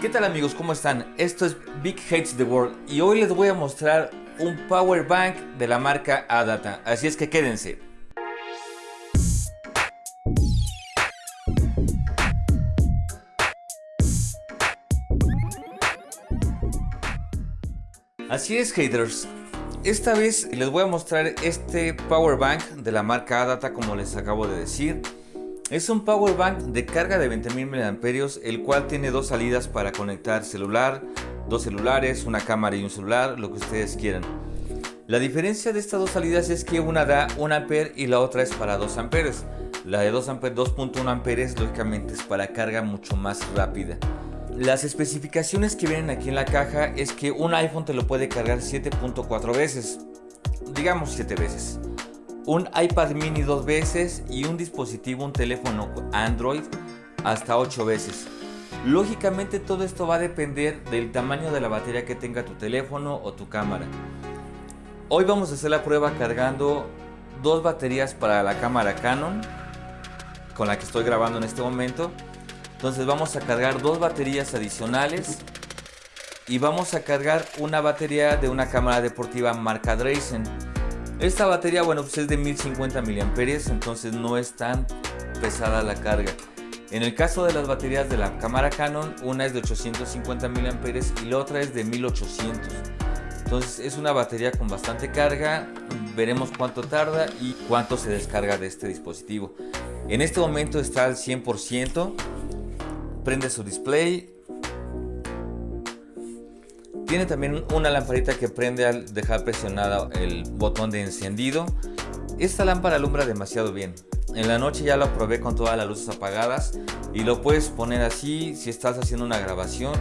¿Qué tal amigos? ¿Cómo están? Esto es Big Hates the World y hoy les voy a mostrar un power bank de la marca Adata, así es que quédense. Así es haters, esta vez les voy a mostrar este power bank de la marca Adata como les acabo de decir es un power bank de carga de 20.000 mAh, el cual tiene dos salidas para conectar celular, dos celulares, una cámara y un celular, lo que ustedes quieran. La diferencia de estas dos salidas es que una da 1 ampere y la otra es para 2 amperes. La de 2 amperes, 2.1 amperes, lógicamente es para carga mucho más rápida. Las especificaciones que vienen aquí en la caja es que un iPhone te lo puede cargar 7.4 veces, digamos 7 veces un iPad mini dos veces y un dispositivo, un teléfono Android hasta 8 veces. Lógicamente todo esto va a depender del tamaño de la batería que tenga tu teléfono o tu cámara. Hoy vamos a hacer la prueba cargando dos baterías para la cámara Canon con la que estoy grabando en este momento. Entonces vamos a cargar dos baterías adicionales y vamos a cargar una batería de una cámara deportiva marca Drazen. Esta batería, bueno, pues es de 1050 mAh, entonces no es tan pesada la carga. En el caso de las baterías de la cámara Canon, una es de 850 mAh y la otra es de 1800. Entonces es una batería con bastante carga, veremos cuánto tarda y cuánto se descarga de este dispositivo. En este momento está al 100%, prende su display, tiene también una lamparita que prende al dejar presionado el botón de encendido. Esta lámpara alumbra demasiado bien. En la noche ya lo probé con todas las luces apagadas y lo puedes poner así si estás haciendo una grabación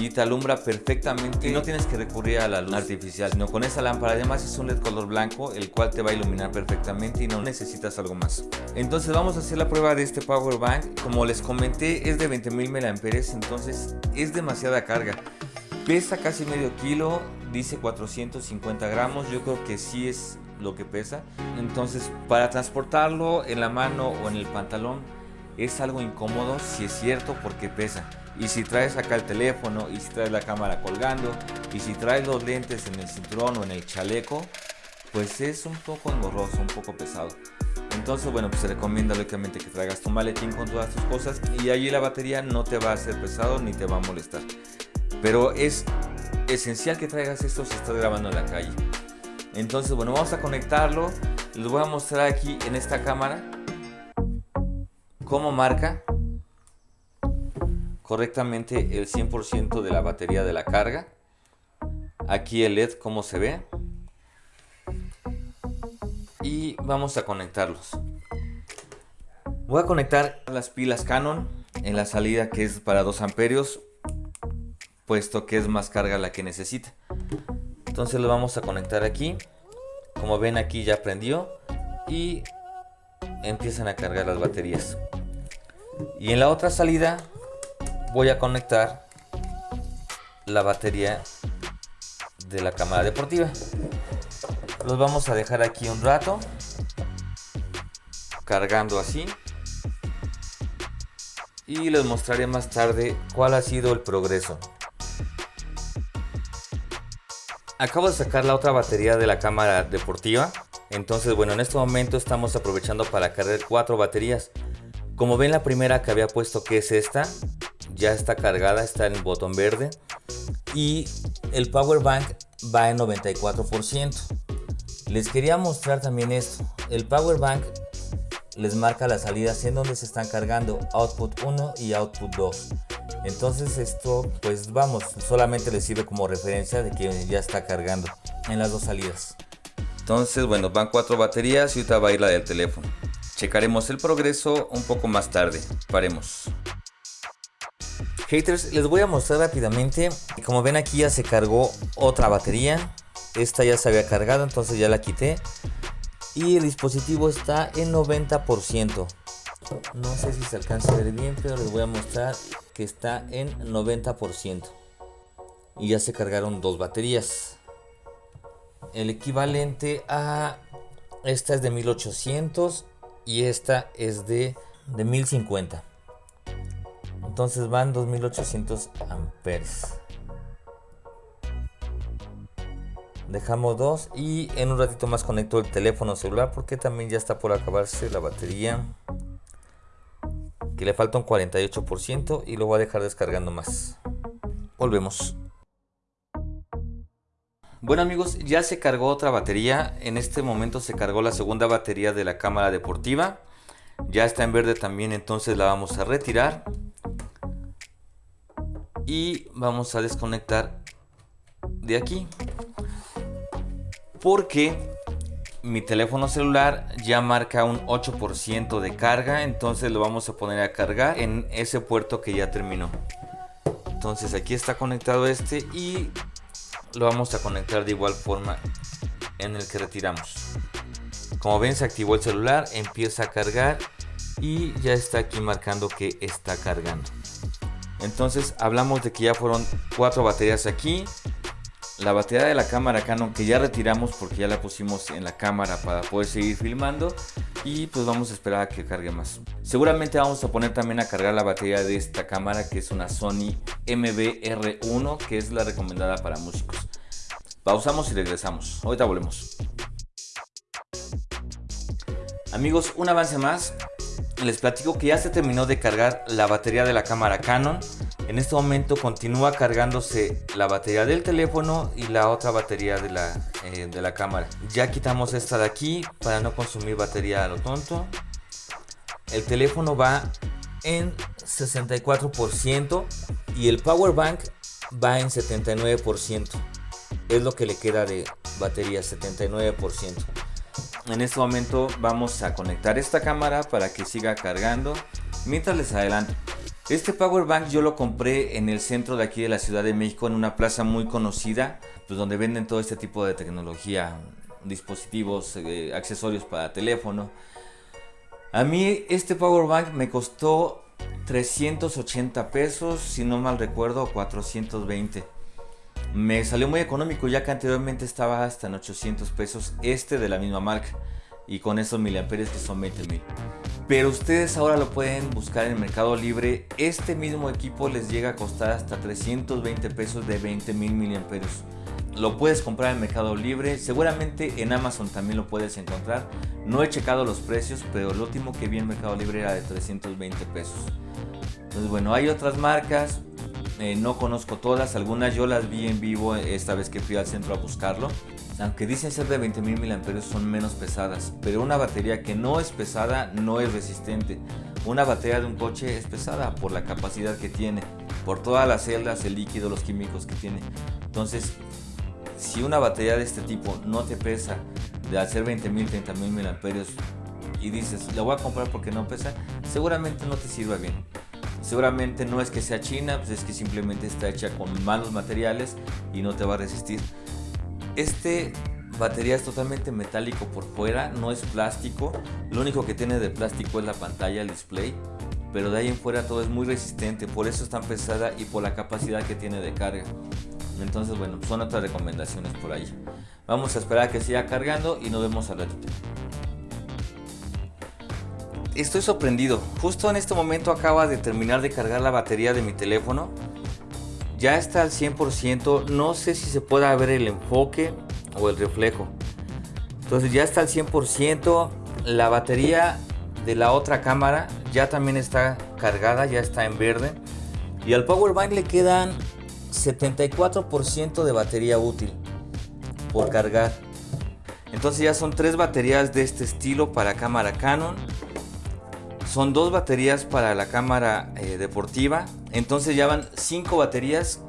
y te alumbra perfectamente. Y no tienes que recurrir a la luz artificial sino con esa lámpara. Además es un led color blanco el cual te va a iluminar perfectamente y no necesitas algo más. Entonces vamos a hacer la prueba de este power bank. Como les comenté es de 20.000 mAh entonces es demasiada carga Pesa casi medio kilo, dice 450 gramos, yo creo que sí es lo que pesa. Entonces para transportarlo en la mano o en el pantalón es algo incómodo, si es cierto, porque pesa. Y si traes acá el teléfono, y si traes la cámara colgando, y si traes los lentes en el cinturón o en el chaleco, pues es un poco engorroso, un poco pesado. Entonces, bueno, pues se recomienda lógicamente que traigas tu maletín con todas tus cosas y allí la batería no te va a hacer pesado ni te va a molestar. Pero es esencial que traigas esto si estás grabando en la calle. Entonces, bueno, vamos a conectarlo. Les voy a mostrar aquí en esta cámara cómo marca correctamente el 100% de la batería de la carga. Aquí el LED cómo se ve. Y vamos a conectarlos. Voy a conectar las pilas Canon en la salida que es para 2 amperios puesto que es más carga la que necesita. Entonces lo vamos a conectar aquí. Como ven aquí ya prendió y empiezan a cargar las baterías. Y en la otra salida voy a conectar la batería de la cámara deportiva. Los vamos a dejar aquí un rato cargando así y les mostraré más tarde cuál ha sido el progreso. Acabo de sacar la otra batería de la cámara deportiva. Entonces, bueno, en este momento estamos aprovechando para cargar cuatro baterías. Como ven, la primera que había puesto que es esta, ya está cargada, está en el botón verde. Y el power bank va en 94%. Les quería mostrar también esto. El power bank les marca las salidas en donde se están cargando output 1 y output 2. Entonces esto pues vamos, solamente le sirve como referencia de que ya está cargando en las dos salidas. Entonces bueno, van cuatro baterías y ahorita va a ir la del teléfono. Checaremos el progreso un poco más tarde. Paremos. Haters, les voy a mostrar rápidamente. Como ven aquí ya se cargó otra batería. Esta ya se había cargado, entonces ya la quité. Y el dispositivo está en 90%. No sé si se alcanza a ver bien, pero les voy a mostrar que está en 90%. Y ya se cargaron dos baterías. El equivalente a... Esta es de 1800 y esta es de, de 1050. entonces van 2800 amperes dejamos dos y en un ratito más conecto el teléfono celular porque también ya está por acabarse la batería que le falta un 48% y lo voy a dejar descargando más. Volvemos. Bueno amigos ya se cargó otra batería. En este momento se cargó la segunda batería de la cámara deportiva. Ya está en verde también entonces la vamos a retirar. Y vamos a desconectar de aquí. Porque mi teléfono celular ya marca un 8% de carga entonces lo vamos a poner a cargar en ese puerto que ya terminó. Entonces aquí está conectado este y lo vamos a conectar de igual forma en el que retiramos. Como ven se activó el celular empieza a cargar y ya está aquí marcando que está cargando. Entonces hablamos de que ya fueron cuatro baterías aquí la batería de la cámara Canon que ya retiramos porque ya la pusimos en la cámara para poder seguir filmando. Y pues vamos a esperar a que cargue más. Seguramente vamos a poner también a cargar la batería de esta cámara que es una Sony MBR1 que es la recomendada para músicos. Pausamos y regresamos. Ahorita volvemos. Amigos un avance más. Les platico que ya se terminó de cargar la batería de la cámara Canon en este momento continúa cargándose la batería del teléfono y la otra batería de la, eh, de la cámara. Ya quitamos esta de aquí para no consumir batería a lo tonto. El teléfono va en 64% y el power bank va en 79%. Es lo que le queda de batería, 79%. En este momento vamos a conectar esta cámara para que siga cargando mientras les adelanto. Este power bank yo lo compré en el centro de aquí de la Ciudad de México en una plaza muy conocida, pues donde venden todo este tipo de tecnología, dispositivos, eh, accesorios para teléfono. A mí este power bank me costó 380 pesos, si no mal recuerdo 420. Me salió muy económico ya que anteriormente estaba hasta en 800 pesos este de la misma marca y con esos miliamperes que son 20 mil. Pero ustedes ahora lo pueden buscar en Mercado Libre. Este mismo equipo les llega a costar hasta 320 pesos de 20 mil miliamperios. Lo puedes comprar en Mercado Libre, seguramente en Amazon también lo puedes encontrar. No he checado los precios, pero el último que vi en Mercado Libre era de 320 pesos. Entonces bueno, hay otras marcas, eh, no conozco todas, algunas yo las vi en vivo esta vez que fui al centro a buscarlo aunque dicen ser de 20.000 mAh son menos pesadas, pero una batería que no es pesada no es resistente. Una batería de un coche es pesada por la capacidad que tiene, por todas las celdas, el líquido, los químicos que tiene. Entonces, si una batería de este tipo no te pesa de hacer 20.000, 30.000 mAh y dices, la voy a comprar porque no pesa, seguramente no te sirva bien. Seguramente no es que sea china, pues es que simplemente está hecha con malos materiales y no te va a resistir. Este batería es totalmente metálico por fuera, no es plástico. Lo único que tiene de plástico es la pantalla, el display. Pero de ahí en fuera todo es muy resistente, por eso es tan pesada y por la capacidad que tiene de carga. Entonces, bueno, son otras recomendaciones por ahí. Vamos a esperar a que siga cargando y nos vemos al ratito. Estoy sorprendido. Justo en este momento acaba de terminar de cargar la batería de mi teléfono ya está al 100%, no sé si se pueda ver el enfoque o el reflejo. Entonces ya está al 100%, la batería de la otra cámara ya también está cargada, ya está en verde. Y al power bank le quedan 74% de batería útil por cargar. Entonces ya son tres baterías de este estilo para cámara Canon son dos baterías para la cámara eh, deportiva. Entonces ya van cinco baterías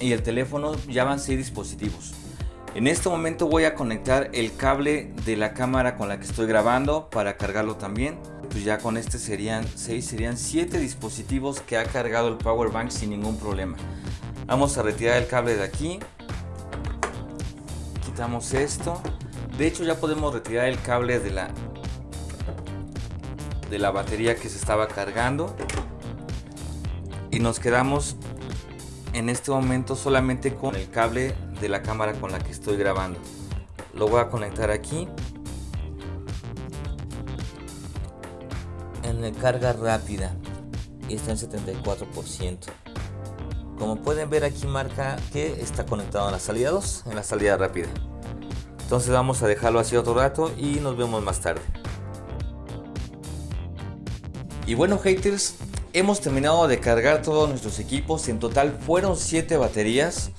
y el teléfono ya van seis dispositivos. En este momento voy a conectar el cable de la cámara con la que estoy grabando para cargarlo también. Pues ya con este serían 6, serían 7 dispositivos que ha cargado el power bank sin ningún problema. Vamos a retirar el cable de aquí. Quitamos esto. De hecho ya podemos retirar el cable de la de la batería que se estaba cargando y nos quedamos en este momento solamente con el cable de la cámara con la que estoy grabando lo voy a conectar aquí en el carga rápida y está en 74%. Como pueden ver aquí marca que está conectado en la salida 2, en la salida rápida. Entonces vamos a dejarlo así otro rato y nos vemos más tarde. Y bueno haters, hemos terminado de cargar todos nuestros equipos. En total fueron 7 baterías.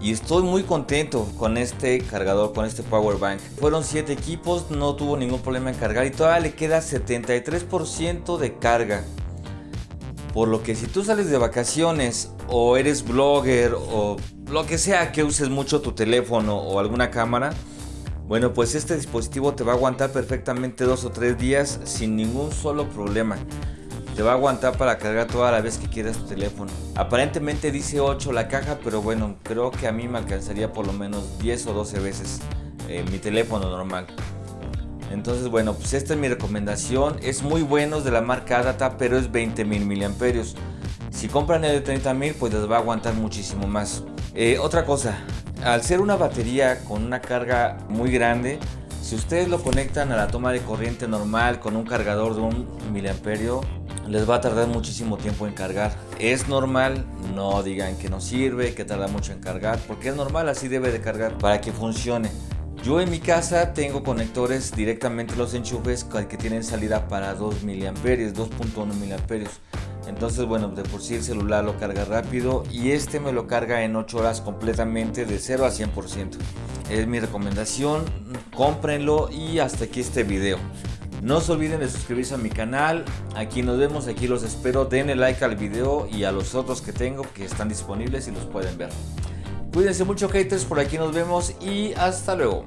Y estoy muy contento con este cargador, con este power bank. Fueron 7 equipos, no tuvo ningún problema en cargar y todavía le queda 73% de carga. Por lo que si tú sales de vacaciones o eres blogger o lo que sea que uses mucho tu teléfono o alguna cámara, bueno, pues este dispositivo te va a aguantar perfectamente dos o tres días sin ningún solo problema. Te va a aguantar para cargar toda la vez que quieras tu teléfono. Aparentemente dice 8 la caja, pero bueno, creo que a mí me alcanzaría por lo menos 10 o 12 veces eh, mi teléfono normal. Entonces bueno, pues esta es mi recomendación. Es muy bueno, es de la marca Adata, pero es 20.000 miliamperios. Si compran el de 30.000, pues les va a aguantar muchísimo más. Eh, otra cosa, al ser una batería con una carga muy grande, si ustedes lo conectan a la toma de corriente normal con un cargador de un miliamperio, les va a tardar muchísimo tiempo en cargar. Es normal, no digan que no sirve, que tarda mucho en cargar, porque es normal, así debe de cargar para que funcione. Yo en mi casa tengo conectores directamente los enchufes que tienen salida para 2 miliamperios, 2.1 miliamperios. Entonces, bueno, de por sí el celular lo carga rápido y este me lo carga en 8 horas completamente de 0 a 100%. Es mi recomendación, cómprenlo y hasta aquí este video. No se olviden de suscribirse a mi canal, aquí nos vemos, aquí los espero, denle like al video y a los otros que tengo que están disponibles y los pueden ver. Cuídense mucho haters, por aquí nos vemos y hasta luego.